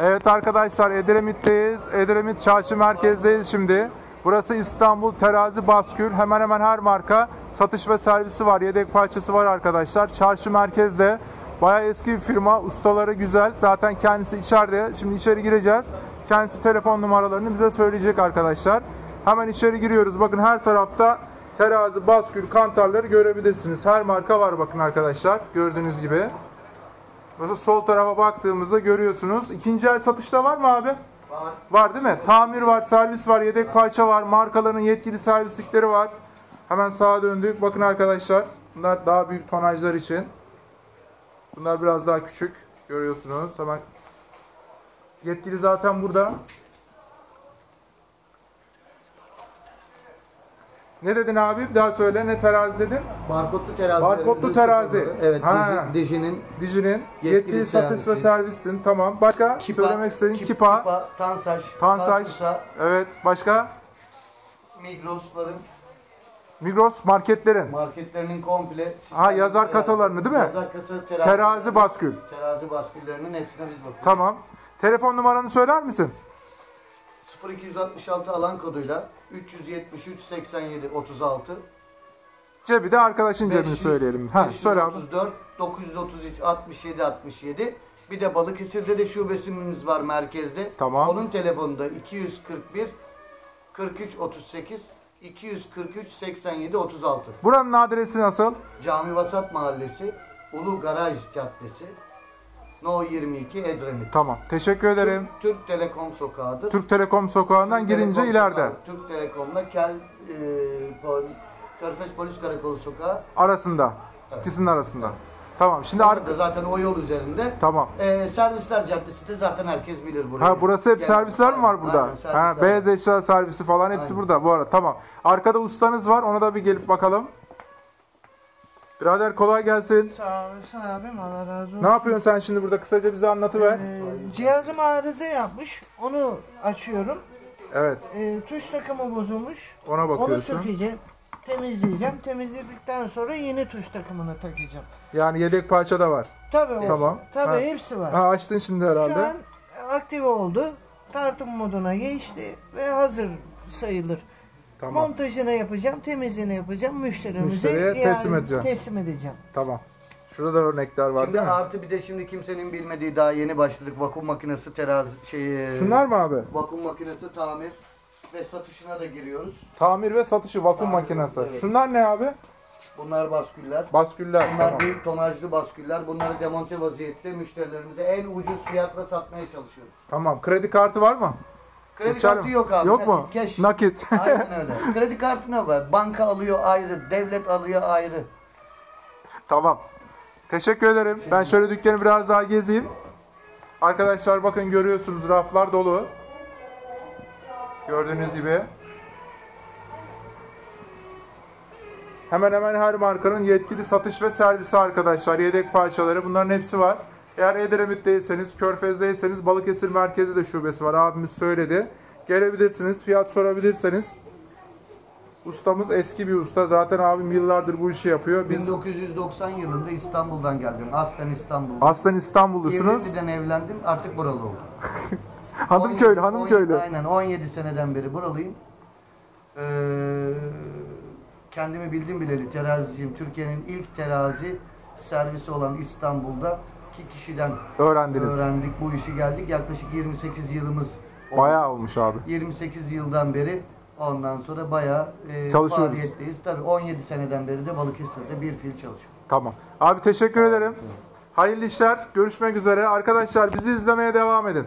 Evet arkadaşlar Edremit'teyiz. Edremit Çarşı merkezdeyiz şimdi. Burası İstanbul Terazi Baskül. Hemen hemen her marka satış ve servisi var. Yedek parçası var arkadaşlar. Çarşı merkezde. Bayağı eski bir firma. Ustaları güzel. Zaten kendisi içeride. Şimdi içeri gireceğiz. Kendisi telefon numaralarını bize söyleyecek arkadaşlar. Hemen içeri giriyoruz. Bakın her tarafta terazi, baskül, kantarları görebilirsiniz. Her marka var bakın arkadaşlar. Gördüğünüz gibi. Mesela sol tarafa baktığımızda görüyorsunuz. İkinci el satışta var mı abi? Var. Var değil mi? Tamir var, servis var, yedek parça var, markaların yetkili servislikleri var. Hemen sağa döndük. Bakın arkadaşlar. Bunlar daha büyük tonajlar için. Bunlar biraz daha küçük. Görüyorsunuz. Hemen yetkili zaten burada. Ne dedin abi? Bir daha söyle. Ne terazi dedin? Barkodlu terazi. Barkodlu terazi. Evet, Ha. Digi- Diji'nin Dijinin yetkili, Yetkili satış ve servisi. servissin. Tamam. Başka Kipa, söylemek istediğin Kip- Kipa, Kipa, Tansaj, Tansaj. Kartusa, Evet. Başka? Migros'ların Migros marketlerin. marketlerinin komple Ha, yazar kasalarını değil mi? Yazar kasa terazi. Terazi baskül. Terazi basküllerinin hepsine biz bakıyoruz. Tamam. Telefon numaranı söyler misin? 0266 alan koduyla 373 87 36 Cebi de arkadaşın cebini 500, söyleyelim. Ha, söyle abi. 534 933 67 67 bir de Balıkesir'de de şubesimiz var merkezde. Tamam. Onun telefonu da 241 43 38 243 87 36. Buranın adresi nasıl? Cami Vasat Mahallesi, Ulu Garaj Caddesi, No 22 Edremit. Tamam. Teşekkür ederim. Türk Telekom sokağıdır. Türk Telekom sokağından Türk girince Telekom ileride. sokağı, Türk Telekom'da Kel e, Pol- Körfez Polis Karakolu sokağı. Arasında. Evet. İkisinin arasında. Tamam. Şimdi ar- zaten o yol üzerinde. Tamam. E, servisler Caddesi de zaten herkes bilir burayı. Ha burası hep Yani- servisler mi var burada? Aynen, servisler Ha beyaz eşya servisi falan hepsi Aynen. burada bu arada. Tamam. Arkada ustanız var. Ona da bir gelip bakalım. Birader kolay gelsin. Sağ olasın abim Allah razı olsun. Ne yapıyorsun sen şimdi burada? Kısaca bize anlatıver. Ee, cihazım arıza yapmış. Onu açıyorum. Evet. Ee, tuş takımı bozulmuş. Ona Onu bakıyorsun. sökeceğim. Temizleyeceğim. Temizledikten sonra yeni tuş takımını takacağım. Yani yedek parça da var. Tabii o. Tamam. Tabii Ha. hepsi var. Ha açtın şimdi herhalde. Şu an aktive oldu. Tartım moduna geçti ve hazır sayılır. Tamam. Montajını yapacağım, temizliğini yapacağım. Müşterimize Müşteriye teslim yani edeceğim. teslim edeceğim. Tamam. Şurada da örnekler var Şimdi değil mi? artı bir de şimdi kimsenin bilmediği daha yeni başladık. Vakum makinesi terazi şey. Şunlar mı abi? Vakum makinesi tamir ve satışına da giriyoruz. Tamir ve satışı vakum Tamir, makinesi. evet. Şunlar ne abi? Bunlar basküller. Basküller. Bunlar Tamam. büyük tonajlı basküller. Bunları demonte vaziyette müşterilerimize en ucuz fiyatla satmaya çalışıyoruz. Tamam. Kredi kartı var mı? Kredi Geçer kartı mi? yok abi. Yok mu? Cash. Nakit. Aynen öyle. Kredi kartına var. Banka alıyor ayrı, devlet alıyor ayrı. Tamam. Teşekkür ederim. Ben şöyle dükkanı biraz daha gezeyim. Arkadaşlar bakın görüyorsunuz raflar dolu. Gördüğünüz gibi. Hemen hemen her markanın yetkili satış ve servisi arkadaşlar. Yedek parçaları bunların hepsi var. Eğer Edremit'teyseniz, Körfez'deyseniz Balıkesir merkezi de şubesi var. Abimiz söyledi. Gelebilirsiniz, fiyat sorabilirseniz. Ustamız eski bir usta. Zaten abim yıllardır bu işi yapıyor. Biz 1990 yılında İstanbul'dan geldim. Aslen İstanbul'da. aslen İstanbullusunuz. Evlili'den evlendim. Artık buralı oldum. Hanım köylü, 17 hanım köylü. Aynen 17 seneden beri buralıyım. Ee, kendimi bildim bileli teraziciyim. Türkiye'nin ilk terazi servisi olan İstanbul'da kişiden Öğrendiniz. öğrendik bu işi geldik. Yaklaşık 28 yılımız oldu. Bayağı olmuş abi. 28 yıldan beri ondan sonra bayağı e, Çalışıyoruz. faaliyetteyiz. Tabii 17 seneden beri de Balıkesir'de bir fil çalışıyor. Tamam. Abi teşekkür ederim. Hayırlı işler. Görüşmek üzere. Arkadaşlar bizi izlemeye devam edin.